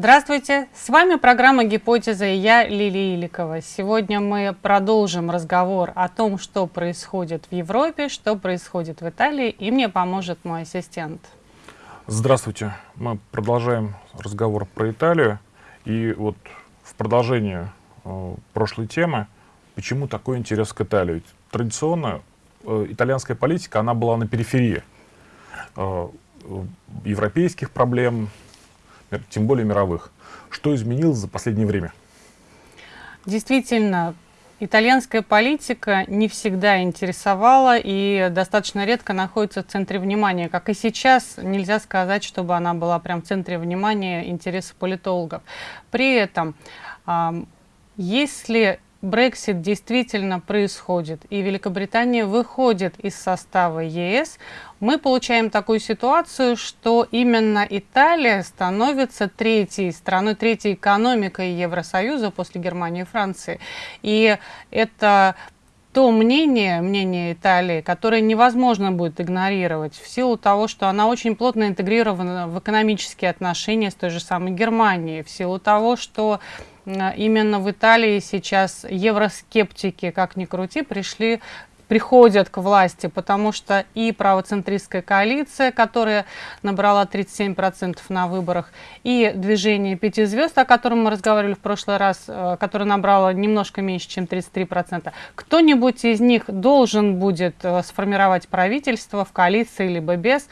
Здравствуйте, с вами программа «Гипотеза» и я, Лилия Иликова. Сегодня мы продолжим разговор о том, что происходит в Европе, что происходит в Италии, и мне поможет мой ассистент. Здравствуйте, мы продолжаем разговор про Италию. И вот в продолжение э, прошлой темы, почему такой интерес к Италии? Традиционно э, итальянская политика, она была на периферии э, европейских проблем, тем более мировых. Что изменилось за последнее время? Действительно, итальянская политика не всегда интересовала и достаточно редко находится в центре внимания. Как и сейчас, нельзя сказать, чтобы она была прям в центре внимания интереса политологов. При этом, если Брексит действительно происходит, и Великобритания выходит из состава ЕС, мы получаем такую ситуацию, что именно Италия становится третьей страной, третьей экономикой Евросоюза после Германии и Франции. И это то мнение, мнение Италии, которое невозможно будет игнорировать в силу того, что она очень плотно интегрирована в экономические отношения с той же самой Германией, в силу того, что именно в Италии сейчас евроскептики, как ни крути, пришли приходят к власти, потому что и правоцентристская коалиция, которая набрала 37% на выборах, и движение пяти звезд, о котором мы разговаривали в прошлый раз, э, которое набрало немножко меньше, чем 33%, кто-нибудь из них должен будет э, сформировать правительство в коалиции либо без.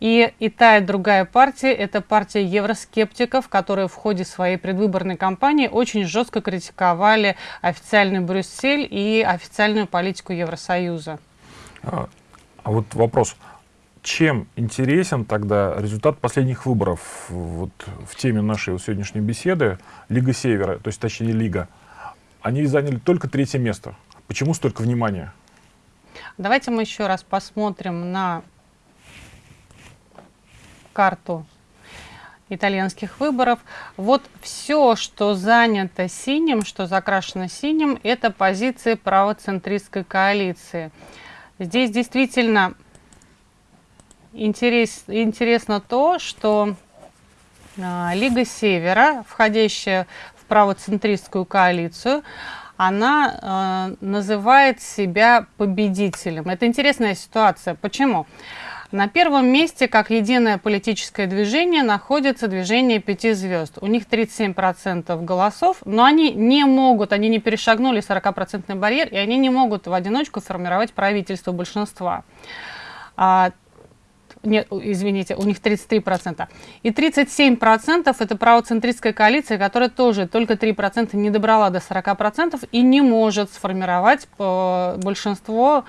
И, и та, и другая партия – это партия евроскептиков, которые в ходе своей предвыборной кампании очень жестко критиковали официальный Брюссель и официальную политику Евросоюза. А, а вот вопрос. Чем интересен тогда результат последних выборов вот, в теме нашей сегодняшней беседы Лига Севера, то есть точнее Лига? Они заняли только третье место. Почему столько внимания? Давайте мы еще раз посмотрим на карту итальянских выборов. Вот все, что занято синим, что закрашено синим, это позиции правоцентристской коалиции. Здесь действительно интерес, интересно то, что э, Лига Севера, входящая в правоцентристскую коалицию, она э, называет себя победителем. Это интересная ситуация. Почему? Почему? На первом месте, как единое политическое движение, находится движение пяти звезд. У них 37% голосов, но они не могут, они не перешагнули 40% барьер, и они не могут в одиночку формировать правительство большинства. А, нет, извините, у них 33%. И 37% это правоцентристская коалиция, которая тоже только 3% не добрала до 40% и не может сформировать э, большинство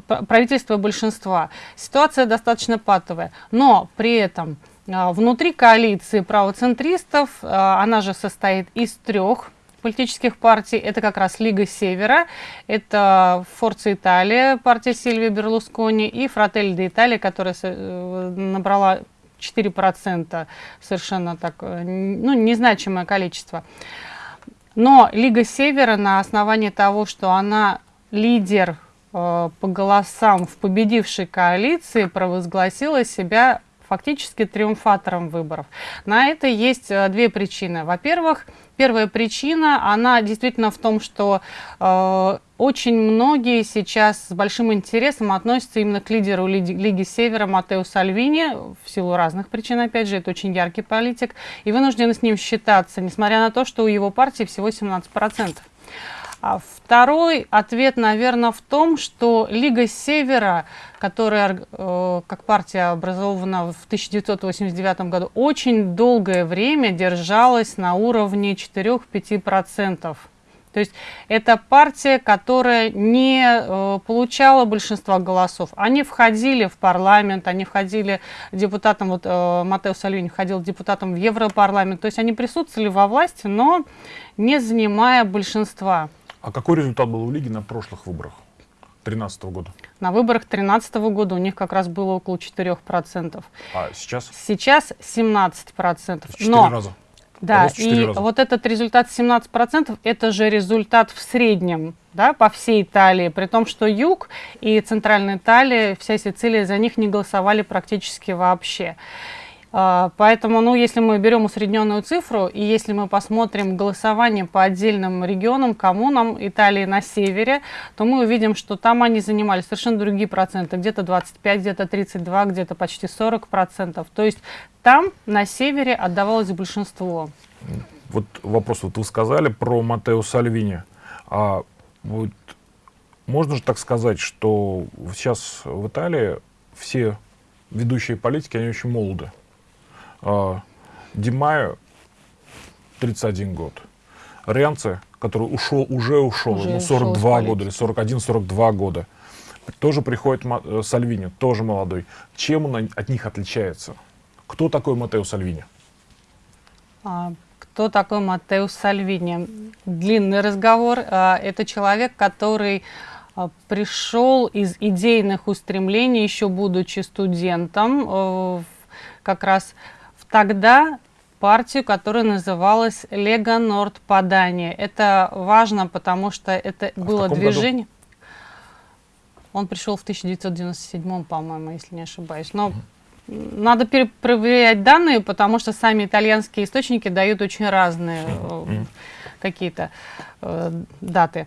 правительства большинства. Ситуация достаточно патовая, но при этом а, внутри коалиции правоцентристов, а, она же состоит из трех политических партий. Это как раз Лига Севера, это Форца Италия, партия Сильвия Берлускони и Фратель де Италия, которая э, набрала 4%, совершенно так, э, ну, незначимое количество. Но Лига Севера на основании того, что она лидер по голосам в победившей коалиции провозгласила себя фактически триумфатором выборов. На это есть э, две причины. Во-первых, первая причина, она действительно в том, что э, очень многие сейчас с большим интересом относятся именно к лидеру Лиги, Лиги Севера Матео Сальвини, в силу разных причин, опять же, это очень яркий политик, и вынуждены с ним считаться, несмотря на то, что у его партии всего 17%. А второй ответ, наверное, в том, что Лига Севера, которая э, как партия образована в 1989 году, очень долгое время держалась на уровне 4-5%. То есть это партия, которая не э, получала большинства голосов. Они входили в парламент, они входили депутатом, вот э, Матео Сальвини входил депутатом в Европарламент, то есть они присутствовали во власти, но не занимая большинства. А какой результат был у Лиги на прошлых выборах 2013 года? На выборах 2013 года у них как раз было около 4%. А сейчас? Сейчас 17%. В 4 Но, раза? Да, и раза. вот этот результат 17%, это же результат в среднем да, по всей Италии, при том, что юг и центральная Италия, вся Сицилия за них не голосовали практически вообще. А, поэтому, ну, если мы берем усредненную цифру, и если мы посмотрим голосование по отдельным регионам, коммунам Италии на севере, то мы увидим, что там они занимали совершенно другие проценты. Где-то 25, где-то 32, где-то почти 40 процентов. То есть там, на севере, отдавалось большинство. Вот вопрос, вот вы сказали про Матео Сальвини. А вот можно же так сказать, что сейчас в Италии все ведущие политики, они очень молоды. А, Димаю 31 год. Ренце, который ушел, уже ушел, уже ему 42 ушел года или 41-42 года. Тоже приходит э, Сальвини, тоже молодой. Чем он от них отличается? Кто такой Матео Сальвини? А, кто такой Матео Сальвини? Длинный разговор. А, это человек, который а, пришел из идейных устремлений, еще будучи студентом, э, как раз тогда партию, которая называлась Лего Норд Падание. Это важно, потому что это а было движение. Году? Он пришел в 1997, по-моему, если не ошибаюсь. Но надо перепроверять данные, потому что сами итальянские источники дают очень разные угу. какие-то э, даты.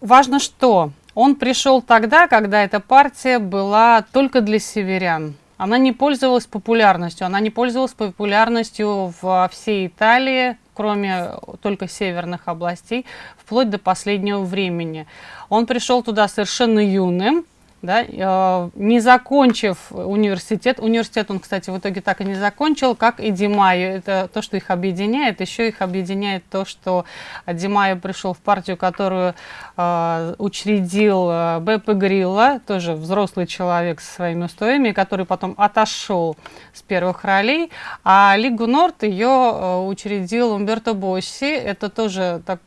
Важно что? Он пришел тогда, когда эта партия была только для северян она не пользовалась популярностью. Она не пользовалась популярностью во всей Италии, кроме только северных областей, вплоть до последнего времени. Он пришел туда совершенно юным, да, э, не закончив университет, университет он, кстати, в итоге так и не закончил, как и Димайо, это то, что их объединяет, еще их объединяет то, что Димайо пришел в партию, которую э, учредил э, Беппе Грилла, тоже взрослый человек со своими устоями, который потом отошел с первых ролей, а Лигу Норд ее учредил Умберто Босси, это тоже так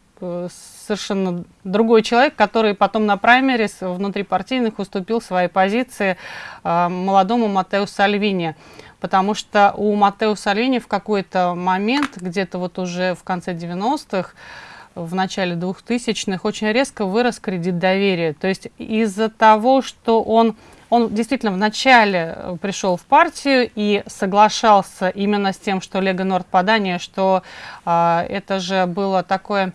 совершенно другой человек, который потом на праймерис внутрипартийных уступил свои позиции э, молодому Матео Сальвини. Потому что у Матео Сальвини в какой-то момент, где-то вот уже в конце 90-х, в начале 2000-х, очень резко вырос кредит доверия. То есть из-за того, что он он действительно вначале э, пришел в партию и соглашался именно с тем, что Лего Норд подание, что э, это же было такое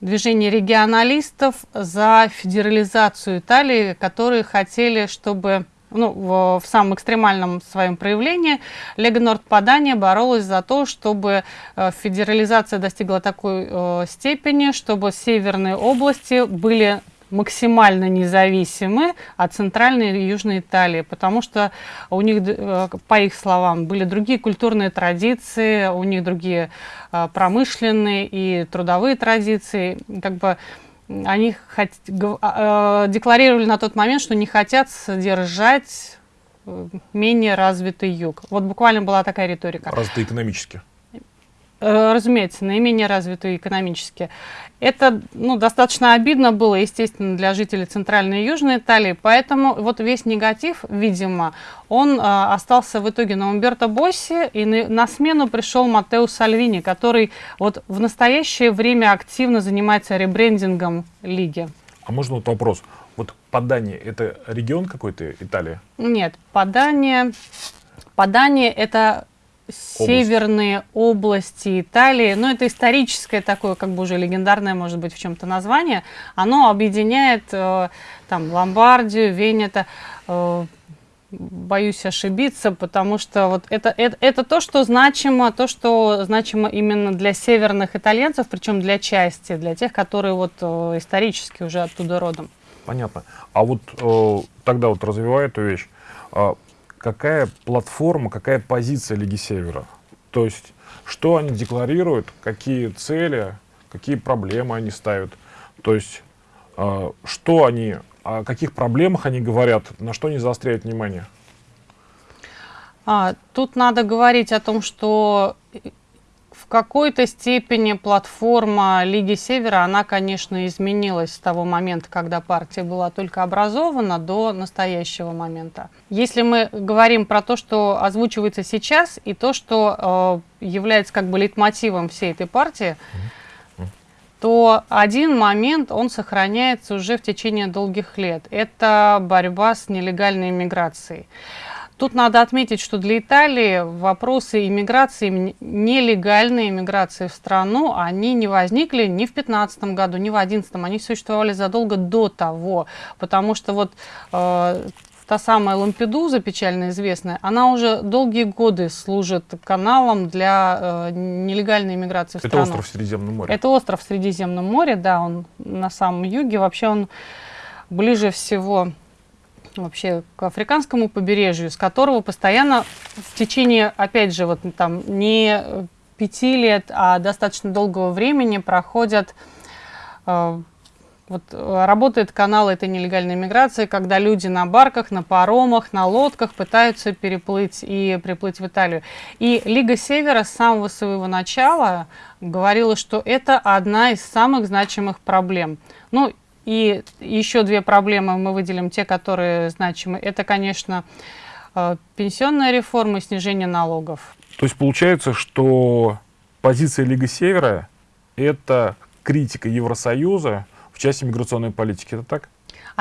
движение регионалистов за федерализацию Италии, которые хотели, чтобы ну, в, в самом экстремальном своем проявлении Лего Норд Падания боролась за то, чтобы э, федерализация достигла такой э, степени, чтобы северные области были максимально независимы от центральной и южной Италии, потому что у них, э, по их словам, были другие культурные традиции, у них другие э, промышленные и трудовые традиции. Как бы они хот... Э, декларировали на тот момент, что не хотят содержать менее развитый юг. Вот буквально была такая риторика. Развитый экономически. Э, разумеется, наименее развитые экономически. Это ну, достаточно обидно было, естественно, для жителей Центральной и Южной Италии, поэтому вот весь негатив, видимо, он э, остался в итоге на Умберто Босси, и на, на смену пришел Матео Сальвини, который вот в настоящее время активно занимается ребрендингом лиги. А можно вот вопрос? Вот Падание – это регион какой-то Италии? Нет, Падание, Падание – это северные области Италии, ну это историческое такое, как бы уже легендарное, может быть, в чем-то название, оно объединяет э, там Ломбардию, Венета, э, боюсь ошибиться, потому что вот это, это, это то, что значимо, то, что значимо именно для северных итальянцев, причем для части, для тех, которые вот э, исторически уже оттуда родом. Понятно. А вот э, тогда вот развивая эту вещь, э, какая платформа, какая позиция Лиги Севера. То есть, что они декларируют, какие цели, какие проблемы они ставят. То есть, э, что они, о каких проблемах они говорят, на что они заостряют внимание. А, тут надо говорить о том, что какой-то степени платформа Лиги Севера, она, конечно, изменилась с того момента, когда партия была только образована, до настоящего момента. Если мы говорим про то, что озвучивается сейчас, и то, что э, является как бы лейтмотивом всей этой партии, то один момент, он сохраняется уже в течение долгих лет. Это борьба с нелегальной иммиграцией. Тут надо отметить, что для Италии вопросы иммиграции, нелегальной иммиграции в страну, они не возникли ни в 2015 году, ни в 2011, они существовали задолго до того, потому что вот э, та самая Лампедуза, печально известная, она уже долгие годы служит каналом для э, нелегальной иммиграции в Это страну. Это остров в Средиземном море? Это остров в Средиземном море, да, он на самом юге. Вообще он ближе всего вообще к африканскому побережью, с которого постоянно в течение, опять же, вот там не пяти лет, а достаточно долгого времени проходят э, вот работает канал этой нелегальной миграции, когда люди на барках, на паромах, на лодках пытаются переплыть и приплыть в Италию. И Лига Севера с самого своего начала говорила, что это одна из самых значимых проблем. Ну, и еще две проблемы мы выделим, те, которые значимы. Это, конечно, э, пенсионная реформа и снижение налогов. То есть получается, что позиция Лиги Севера – это критика Евросоюза в части миграционной политики. Это так?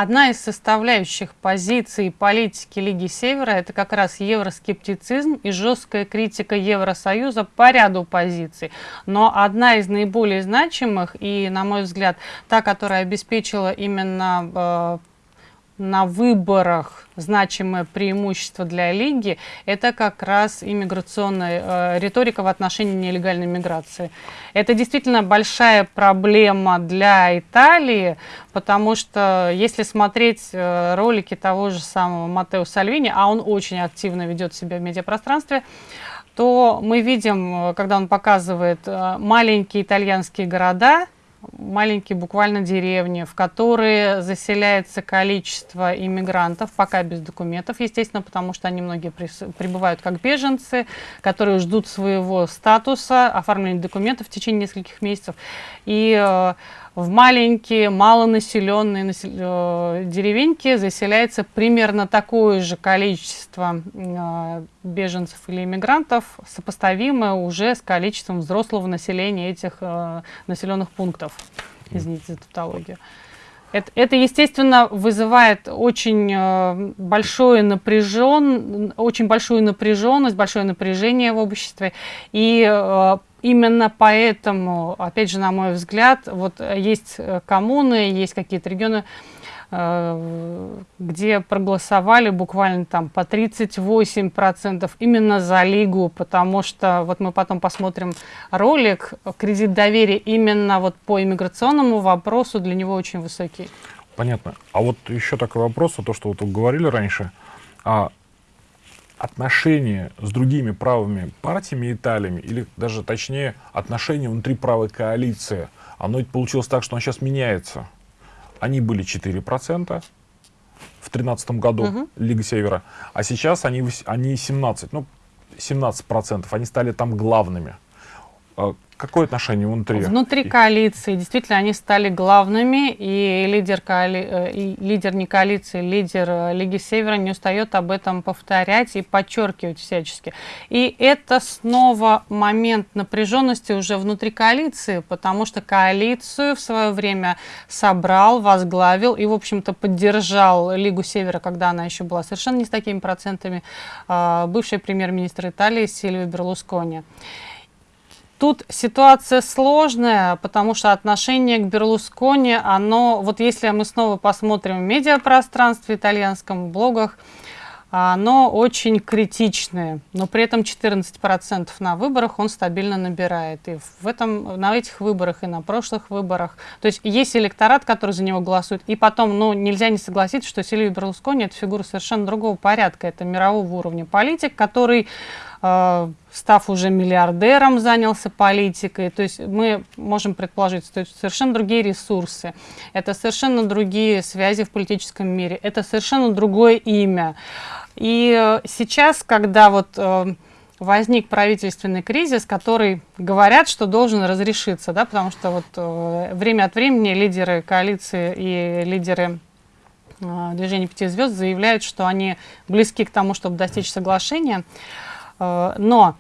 Одна из составляющих позиций политики Лиги Севера – это как раз евроскептицизм и жесткая критика Евросоюза по ряду позиций. Но одна из наиболее значимых и, на мой взгляд, та, которая обеспечила именно э, на выборах значимое преимущество для Лиги, это как раз иммиграционная э, риторика в отношении нелегальной миграции. Это действительно большая проблема для Италии, потому что если смотреть э, ролики того же самого Матео Сальвини, а он очень активно ведет себя в медиапространстве, то мы видим, э, когда он показывает э, маленькие итальянские города, маленькие буквально деревни, в которые заселяется количество иммигрантов, пока без документов, естественно, потому что они многие прибывают как беженцы, которые ждут своего статуса, оформления документов в течение нескольких месяцев. И э, в маленькие, малонаселенные э, деревеньки заселяется примерно такое же количество э, беженцев или иммигрантов, сопоставимое уже с количеством взрослого населения этих э, населенных пунктов. Извините за тавтологию. Это, это, естественно, вызывает очень э, большое напряжен, очень большую напряженность, большое напряжение в обществе. И именно поэтому, опять же, на мой взгляд, вот есть э, коммуны, есть какие-то регионы, э, где проголосовали буквально там по 38% именно за Лигу, потому что вот мы потом посмотрим ролик, кредит доверия именно вот по иммиграционному вопросу для него очень высокий. Понятно. А вот еще такой вопрос, то, что вот вы говорили раньше, а отношения с другими правыми партиями Италиями, или даже точнее отношения внутри правой коалиции, оно ведь получилось так, что оно сейчас меняется. Они были 4% в 2013 году, угу. Лига Севера, а сейчас они, они 17, ну, 17%, они стали там главными. Какое отношение внутри? Внутри коалиции действительно они стали главными, и лидер, коали... Э, и лидер не коалиции, лидер э, Лиги Севера не устает об этом повторять и подчеркивать всячески. И это снова момент напряженности уже внутри коалиции, потому что коалицию в свое время собрал, возглавил и, в общем-то, поддержал Лигу Севера, когда она еще была совершенно не с такими процентами, а, бывший премьер-министр Италии Сильвио Берлускони. Тут ситуация сложная, потому что отношение к Берлускони, оно, вот если мы снова посмотрим в медиапространстве итальянском, в блогах, оно очень критичное, но при этом 14% на выборах он стабильно набирает. И в этом, на этих выборах и на прошлых выборах. То есть есть электорат, который за него голосует. И потом, ну, нельзя не согласиться, что Сильвио Берлускони это фигура совершенно другого порядка. Это мирового уровня политик, который став уже миллиардером, занялся политикой. То есть мы можем предположить, что это совершенно другие ресурсы, это совершенно другие связи в политическом мире, это совершенно другое имя. И э, сейчас, когда вот э, возник правительственный кризис, который говорят, что должен разрешиться, да, потому что вот время от времени лидеры коалиции и лидеры движения пяти звезд заявляют, что они близки к тому, чтобы достичь соглашения. Э, но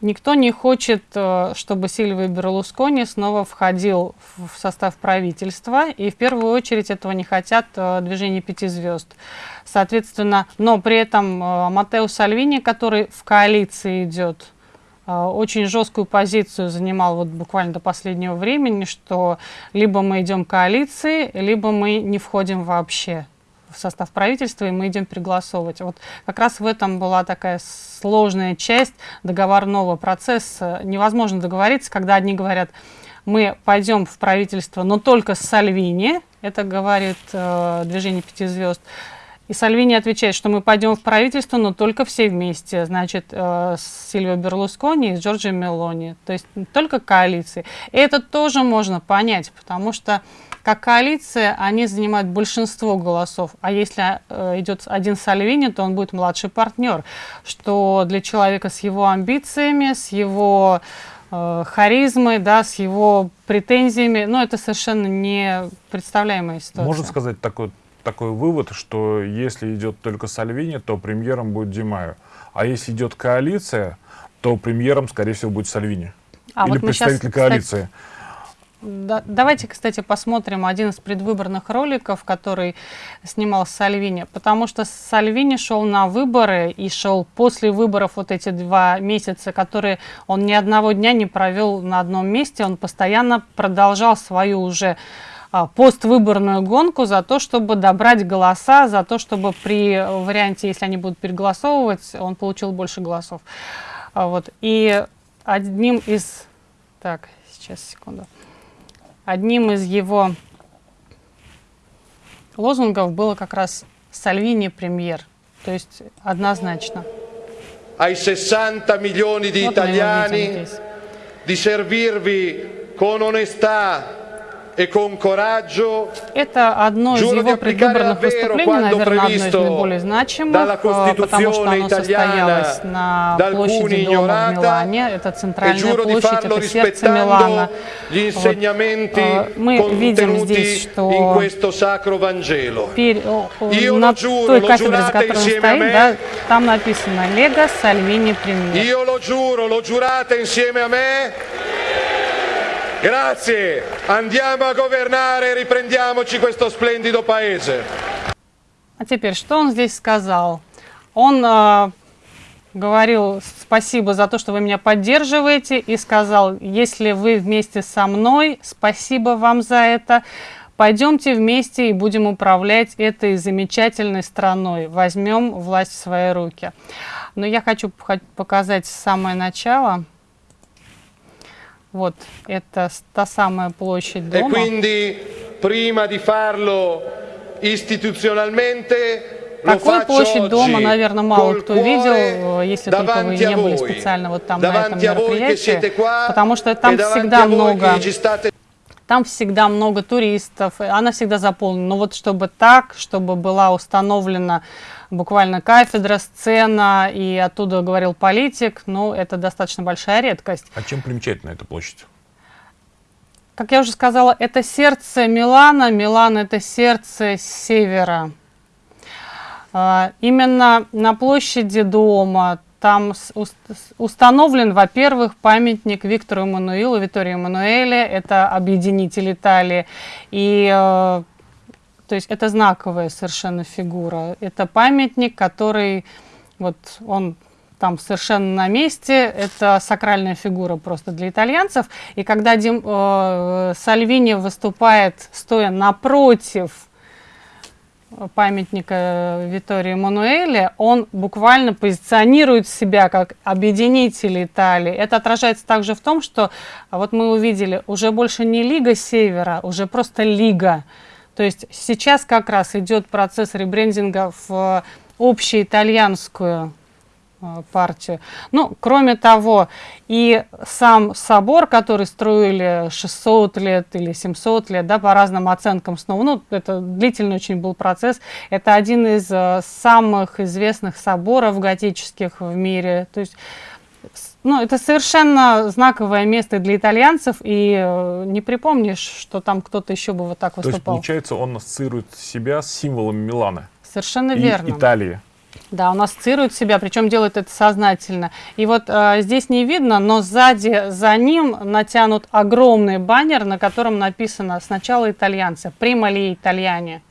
Никто не хочет, э, чтобы Сильвия Берлускони снова входил в состав правительства, и в первую очередь этого не хотят э, движение пяти звезд. Соответственно, но при этом Матео Сальвини, который в коалиции идет, очень жесткую позицию занимал вот буквально до последнего времени, что либо мы идем коалиции, либо мы не входим вообще в состав правительства, и мы идем переголосовывать. Вот как раз в этом была такая сложная часть договорного процесса. Невозможно договориться, когда одни говорят, мы пойдем в правительство, но только с Сальвини, это говорит э, движение пяти звезд. И Сальвини отвечает, что мы пойдем в правительство, но только все вместе, значит, э, с Сильвио Берлускони и с Джорджио Мелони, то есть только коалиции. И это тоже можно понять, потому что как коалиция, они занимают большинство голосов. А если э, идет один Сальвини, то он будет младший партнер, что для человека с его амбициями, с его э, харизмой, да, с его претензиями, ну, это совершенно не представляемая ситуация. Можно сказать такой, такой вывод, что если идет только Сальвини, то премьером будет Димаю. А если идет коалиция, то премьером, скорее всего, будет Сальвини. А Или вот представитель сейчас, коалиции. Кстати, да, давайте, кстати, посмотрим один из предвыборных роликов, который снимал Сальвини, потому что Сальвини шел на выборы и шел после выборов вот эти два месяца, которые он ни одного дня не провел на одном месте, он постоянно продолжал свою уже а, поствыборную гонку за то, чтобы добрать голоса, за то, чтобы при варианте, если они будут переголосовывать, он получил больше голосов. А, вот. И одним из... Так, сейчас, секунду. Одним из его лозунгов было как раз «Сальвини премьер», то есть однозначно. Ai 60 milioni di italiani di servirvi con onestà это одно из его предвыборных выступлений, наверное, одно из наиболее значимых, потому что оно состоялось на площади Дома в Милане. Это центральная площадь, это сердце Милана. Вот. Мы видим здесь, что на той кафедре, за которой он стоит, да, там написано «Лего Сальвини Премьер». Grazie, andiamo a governare, riprendiamoci questo splendido paese. А теперь, что он здесь сказал? Он э, говорил спасибо за то, что вы меня поддерживаете, и сказал, если вы вместе со мной, спасибо вам за это. Пойдемте вместе и будем управлять этой замечательной страной. Возьмем власть в свои руки. Но я хочу показать самое начало. Вот, это та самая площадь дома. E quindi, prima di farlo istituzionalmente, Такую площадь дома, наверное, мало кто видел, если только вы не были специально вот там на этом мероприятии, потому что там всегда много там всегда много туристов, она всегда заполнена. Но вот чтобы так, чтобы была установлена буквально кафедра, сцена, и оттуда говорил политик, ну, это достаточно большая редкость. А чем примечательна эта площадь? Как я уже сказала, это сердце Милана. Милан – это сердце севера. А, именно на площади дома там установлен, во-первых, памятник Виктору Эммануилу, Виторию Эммануэле, это объединитель Италии. И э, то есть это знаковая совершенно фигура. Это памятник, который вот он там совершенно на месте. Это сакральная фигура просто для итальянцев. И когда Дим, э, Сальвини выступает, стоя напротив памятника Витории Мануэле, он буквально позиционирует себя как объединитель Италии. Это отражается также в том, что вот мы увидели, уже больше не Лига Севера, уже просто Лига. То есть сейчас как раз идет процесс ребрендинга в общеитальянскую э, партию. Ну, кроме того, и сам собор, который строили 600 лет или 700 лет, да, по разным оценкам снова, ну, это длительный очень был процесс, это один из э, самых известных соборов готических в мире, то есть ну, это совершенно знаковое место для итальянцев, и э, не припомнишь, что там кто-то еще бы вот так выступал. То есть, получается, он ассоциирует себя с символом Милана. Совершенно и верно. Италии. Да, он ассоциирует себя, причем делает это сознательно. И вот э, здесь не видно, но сзади за ним натянут огромный баннер, на котором написано сначала итальянцы, «Прима ли итальяне».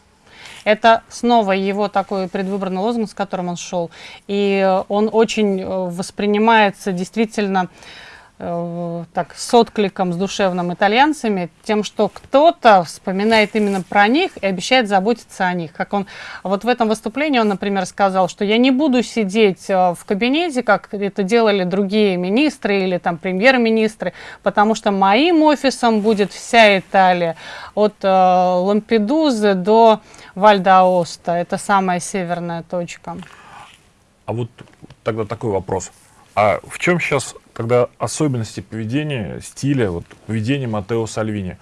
Это снова его такой предвыборный лозунг, с которым он шел. И он очень э, воспринимается действительно Э, так, с откликом, с душевным итальянцами, тем, что кто-то вспоминает именно про них и обещает заботиться о них. Как он вот в этом выступлении он, например, сказал, что я не буду сидеть э, в кабинете, как это делали другие министры или там премьер-министры, потому что моим офисом будет вся Италия, от э, Лампедузы до Вальдаоста. Это самая северная точка. А вот тогда такой вопрос. А в чем сейчас тогда особенности поведения, стиля, вот, поведения Матео Сальвини?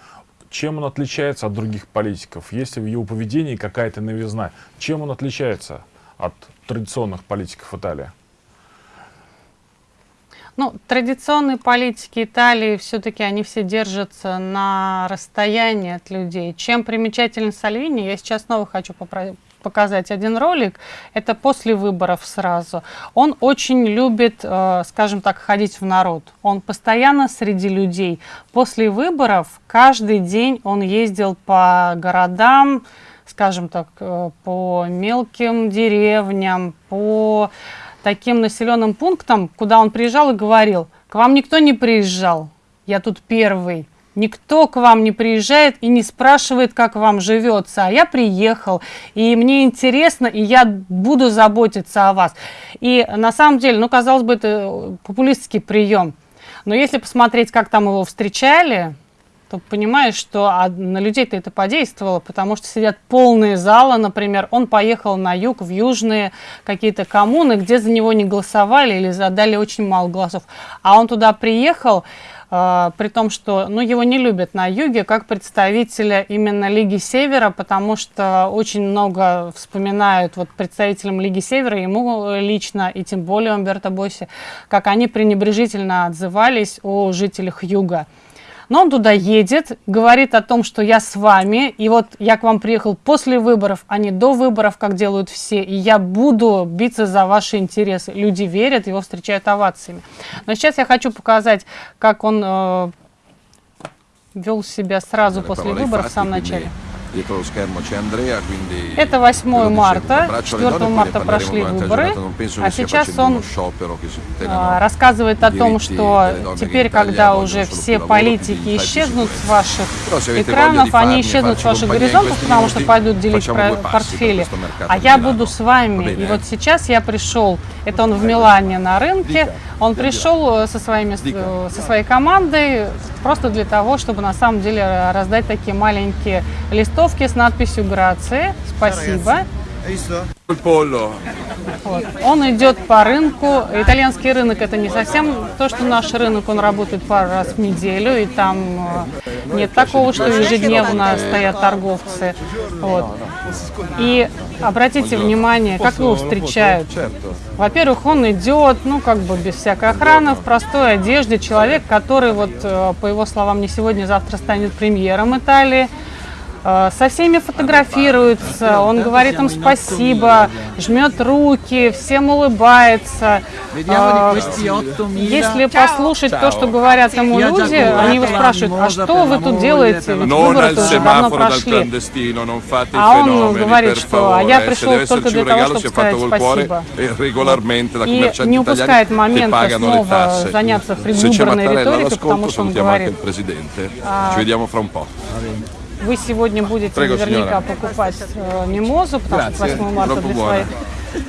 Чем он отличается от других политиков? Есть ли в его поведении какая-то новизна? Чем он отличается от традиционных политиков Италии? Ну, традиционные политики Италии все-таки они все держатся на расстоянии от людей. Чем примечателен Сальвини, я сейчас снова хочу показать один ролик. Это после выборов сразу. Он очень любит, э, скажем так, ходить в народ. Он постоянно среди людей. После выборов каждый день он ездил по городам, скажем так, э, по мелким деревням, по таким населенным пунктам, куда он приезжал и говорил, к вам никто не приезжал, я тут первый. Никто к вам не приезжает и не спрашивает, как вам живется. А я приехал, и мне интересно, и я буду заботиться о вас. И на самом деле, ну, казалось бы, это популистский прием. Но если посмотреть, как там его встречали, то понимаешь, что на людей-то это подействовало, потому что сидят полные залы, например. Он поехал на юг, в южные какие-то коммуны, где за него не голосовали или задали очень мало голосов. А он туда приехал, Uh, при том, что ну, его не любят на юге как представителя именно Лиги Севера, потому что очень много вспоминают вот представителям Лиги Севера, ему лично, и тем более Умберто Босси, как они пренебрежительно отзывались о жителях юга. Но он туда едет, говорит о том, что я с вами, и вот я к вам приехал после выборов, а не до выборов, как делают все, и я буду биться за ваши интересы. Люди верят, его встречают овациями. Но сейчас я хочу показать, как он э, вел себя сразу после выборов в самом начале. Это 8 марта, 4 марта прошли выборы, а сейчас он а, рассказывает о том, что теперь, когда уже все политики исчезнут с ваших экранов, они исчезнут с ваших горизонтов, потому что пойдут делить портфели, а я буду с вами. И вот сейчас я пришел, это он в Милане на рынке, он пришел э, со, своими, э, со своей командой просто для того, чтобы на самом деле раздать такие маленькие листовки с надписью «Грации», «Спасибо». Вот. Он идет по рынку. Итальянский рынок это не совсем то, что наш рынок, он работает пару раз в неделю, и там э, нет такого, что ежедневно стоят торговцы. Вот. И обратите внимание, как его встречают. Во-первых, он идет, ну, как бы без всякой охраны, в простой одежде. Человек, который, вот, э, по его словам, не сегодня, завтра станет премьером Италии. Э, со всеми фотографируется, он говорит им спасибо, жмет руки, всем улыбается. Э, если послушать то, что говорят ему люди, они его спрашивают, а что вы тут делаете, ведь выборы уже давно прошли. А он говорит, что а я пришел только для того, чтобы сказать спасибо. И не упускает момента снова заняться предвыборной риторикой, потому что он говорит, вы сегодня будете Prego, наверняка signora. покупать э, мимозу, потому Grazie. что 8 марта для своих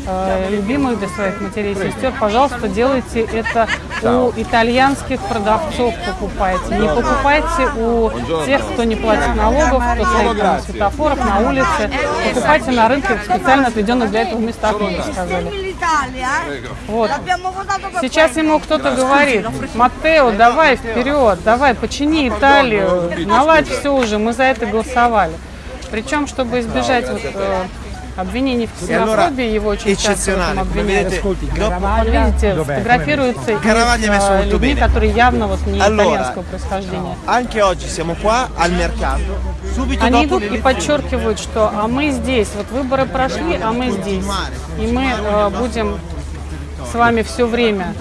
э, любимых, для своих матерей и сестер. Пожалуйста, делайте это у итальянских продавцов покупайте. Не покупайте у тех, кто не платит налогов, кто стоит на светофорах, на улице. Покупайте на рынке специально отведенных для этого местах, как вы сказали. Вот. Сейчас ему кто-то говорит, Маттео, давай вперед, давай, почини Италию, наладь все уже, мы за это голосовали. Причем, чтобы избежать вот, э, Обвинений в ксенофобии его очень часто в этом обвиняют. Вот видите, Dov'è? фотографируются с, людьми, bene. которые явно вот не Allora, итальянского происхождения. anche oggi siamo qua al mercato, subito Они идут и подчеркивают, что а мы здесь, вот выборы прошли, а мы здесь. И мы э, будем с вами все время.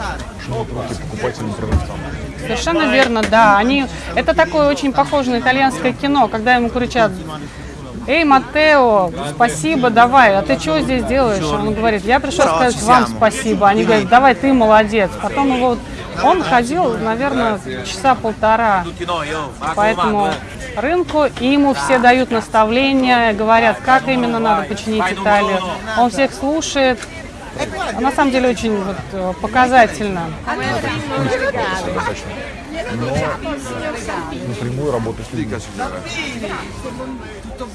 Совершенно верно, да. Они, это такое очень похоже на итальянское кино, когда ему кричат, Эй, Матео, спасибо, давай, а ты что здесь делаешь? Он говорит, я пришел сказать вам спасибо. Они говорят, давай, ты молодец. Потом его, он ходил, наверное, часа полтора по этому рынку, и ему все дают наставления, говорят, как именно надо починить Италию. Он всех слушает. А На самом деле очень вот, э, показательно. Но напрямую работать с людьми.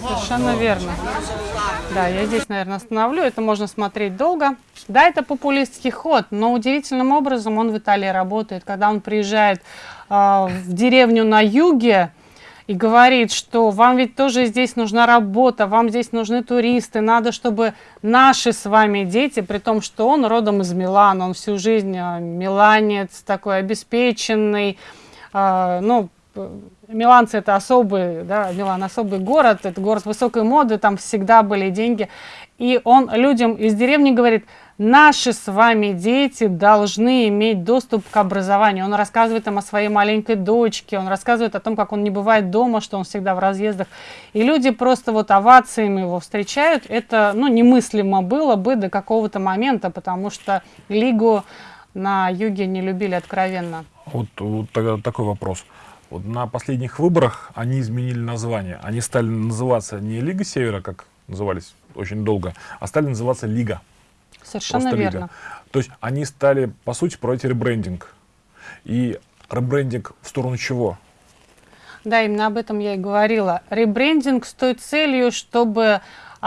Совершенно верно. Да, я здесь, наверное, остановлю. Это можно смотреть долго. Да, это популистский ход, но удивительным образом он в Италии работает. Когда он приезжает э, в деревню на юге и говорит, что вам ведь тоже здесь нужна работа, вам здесь нужны туристы, надо, чтобы наши с вами дети, при том, что он родом из Милана, он всю жизнь э, миланец, такой обеспеченный, э, ну, Миланцы это особый, да, Милан особый город, это город высокой моды, там всегда были деньги. И он людям из деревни говорит, наши с вами дети должны иметь доступ к образованию. Он рассказывает им о своей маленькой дочке, он рассказывает о том, как он не бывает дома, что он всегда в разъездах. И люди просто вот овациями его встречают. Это, ну, немыслимо было бы до какого-то момента, потому что Лигу на юге не любили откровенно. Вот, вот такой вопрос. Вот на последних выборах они изменили название. Они стали называться не Лига Севера, как назывались очень долго, а стали называться Лига. Совершенно Просто верно. Лига. То есть они стали, по сути, проводить ребрендинг. И ребрендинг в сторону чего? Да, именно об этом я и говорила. Ребрендинг с той целью, чтобы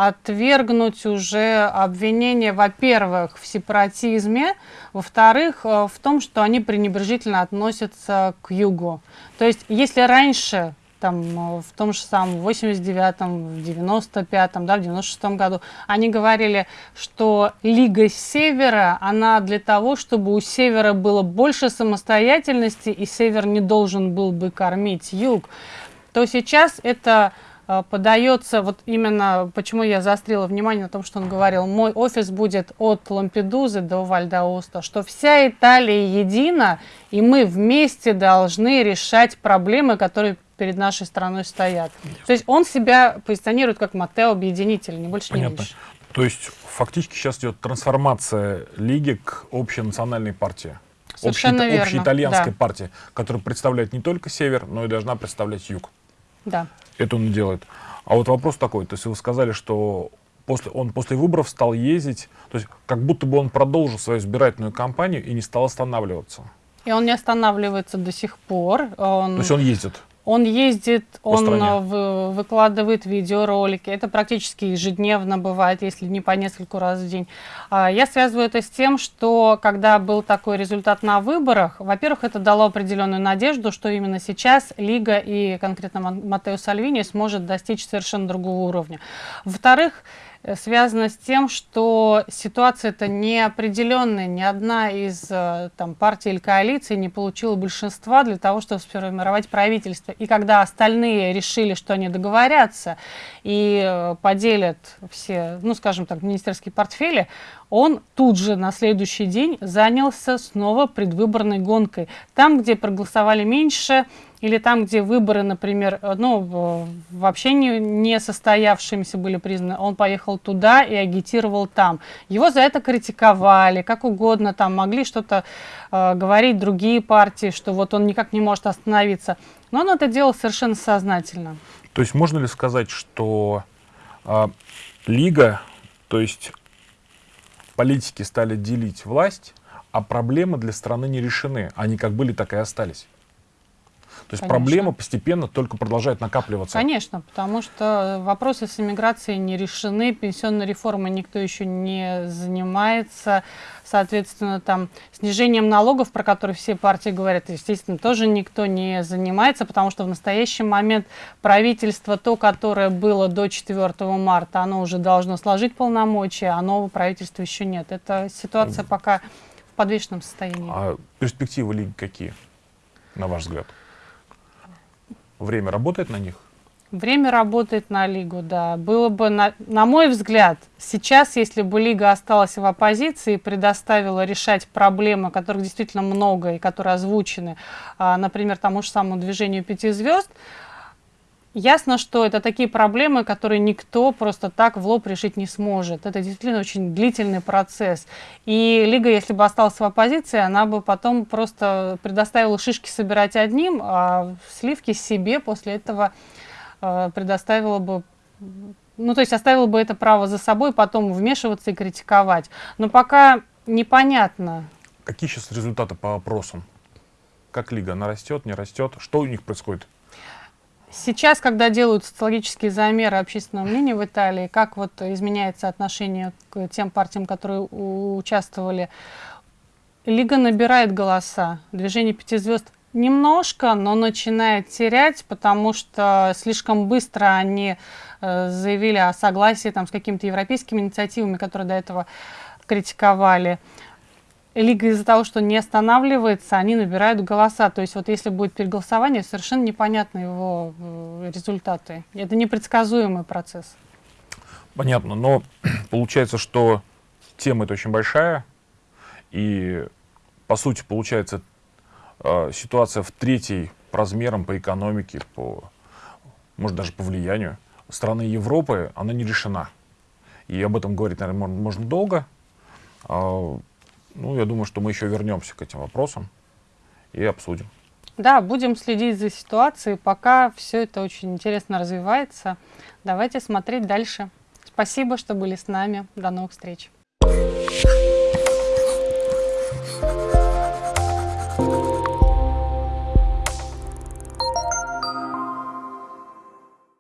отвергнуть уже обвинения, во-первых, в сепаратизме, во-вторых, э, в том, что они пренебрежительно относятся к югу. То есть, если раньше там, э, в том же самом 89-м, в 95-м, да, в 96-м году, они говорили, что Лига Севера, она для того, чтобы у Севера было больше самостоятельности, и Север не должен был бы кормить Юг, то сейчас это подается, вот именно почему я заострила внимание на том, что он говорил, мой офис будет от Лампедузы до Вальдаоста, что вся Италия едина, и мы вместе должны решать проблемы, которые перед нашей страной стоят. То есть он себя позиционирует как Матео объединитель, не больше, не меньше. То есть фактически сейчас идет трансформация Лиги к общенациональной партии. Совершенно Общей- верно, Общеитальянской да. партии, которая представляет не только север, но и должна представлять юг. Да. Это он делает. А вот вопрос такой, то есть вы сказали, что после, он после выборов стал ездить, то есть как будто бы он продолжил свою избирательную кампанию и не стал останавливаться. И он не останавливается до сих пор. Он... То есть он ездит. Он ездит, По он стране. вы- выкладывает видеоролики. Это практически ежедневно бывает, если не по нескольку раз в день. А, Я связываю это с тем, что когда был такой результат на выборах, во-первых, это дало определенную надежду, что именно сейчас Лига и конкретно Матео Сальвини сможет достичь совершенно другого уровня. Во-вторых, связано с тем, что ситуация это неопределенная. Ни одна из э, там, партий или коалиций не получила большинства для того, чтобы сформировать правительство. И когда остальные решили, что они договорятся и э, поделят все, ну, скажем так, министерские портфели, он тут же на следующий день занялся снова предвыборной гонкой. Там, где проголосовали меньше, или там, где выборы, например, э, ну, вообще не, не состоявшимися были признаны, он поехал туда и агитировал там. Его за это критиковали, как угодно, там могли что-то э, говорить другие партии, что вот он никак не может остановиться. Но он это делал совершенно сознательно. То есть можно ли сказать, что а, Лига, то есть политики стали делить власть, а проблемы для страны не решены. Они как были, так и остались. То есть Конечно. проблема постепенно только продолжает накапливаться. Конечно, потому что вопросы с иммиграцией не решены, пенсионной реформой никто еще не занимается, соответственно, там снижением налогов, про которые все партии говорят, естественно, тоже никто не занимается, потому что в настоящий момент правительство, то, которое было до 4 марта, оно уже должно сложить полномочия, а нового правительства еще нет. Это ситуация пока в подвешенном состоянии. А перспективы лиги какие, на ваш взгляд? Время работает на них? Время работает на Лигу, да. Было бы, на, на мой взгляд, сейчас, если бы Лига осталась в оппозиции и предоставила решать проблемы, которых действительно много и которые озвучены, а, например, тому же самому движению пяти звезд, ясно, что это такие проблемы, которые никто просто так в лоб решить не сможет. Это действительно очень длительный процесс. И Лига, если бы осталась в оппозиции, она бы потом просто предоставила шишки собирать одним, а сливки себе после этого э, предоставила бы, ну, то есть оставила бы это право за собой, потом вмешиваться и критиковать. Но пока непонятно. Какие сейчас результаты по опросам? Как лига? Она растет, не растет? Что у них происходит? Сейчас, когда делают социологические замеры общественного мнения в Италии, как вот изменяется отношение к тем партиям, которые участвовали, Лига набирает голоса. Движение пяти звезд немножко, но начинает терять, потому что слишком быстро они э, заявили о согласии там, с какими-то европейскими инициативами, которые до этого критиковали. Лига из-за того, что не останавливается, они набирают голоса. То есть вот если будет переголосование, совершенно непонятны его э, результаты. Это непредсказуемый процесс. Понятно, но получается, что тема это очень большая, и по сути получается э, ситуация в третьей по размерам, по экономике, по, может даже по влиянию страны Европы, она не решена. И об этом говорить, наверное, можно, можно долго. Ну, я думаю, что мы еще вернемся к этим вопросам и обсудим. Да, будем следить за ситуацией, пока все это очень интересно развивается. Давайте смотреть дальше. Спасибо, что были с нами. До новых встреч.